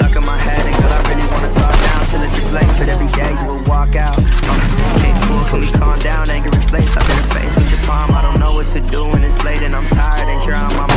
stuck in my head And girl, I really wanna talk down Till it deflates, but every day you will walk out uh, Can't cool, can we calm down? Anger face, stuck in the face. with your palm I don't know what to do when it's late and I'm tired And here I'm on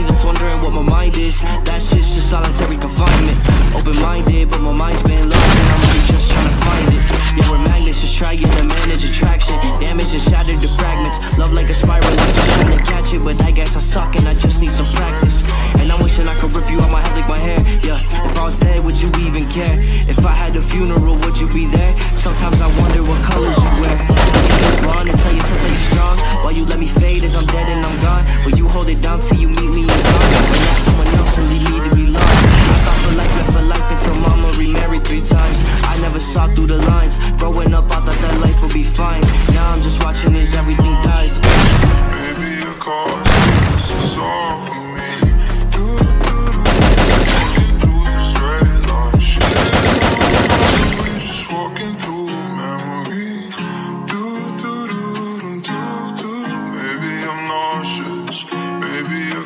that's wondering what my mind is, that shit's just solitary confinement. Open minded, but my mind's been lost, and I'm really just trying to find it. Yeah, we're magnets, just trying to manage attraction. Damage and shattered to fragments. Love like a spiral, I'm just trying to catch it, but I guess I suck and I just need some practice. And I'm wishing I could rip you out my head like my hair. Yeah, if I was dead, would you even care? If I had a funeral, would you be there? Sometimes I wonder what colors you wear.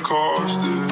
cost it.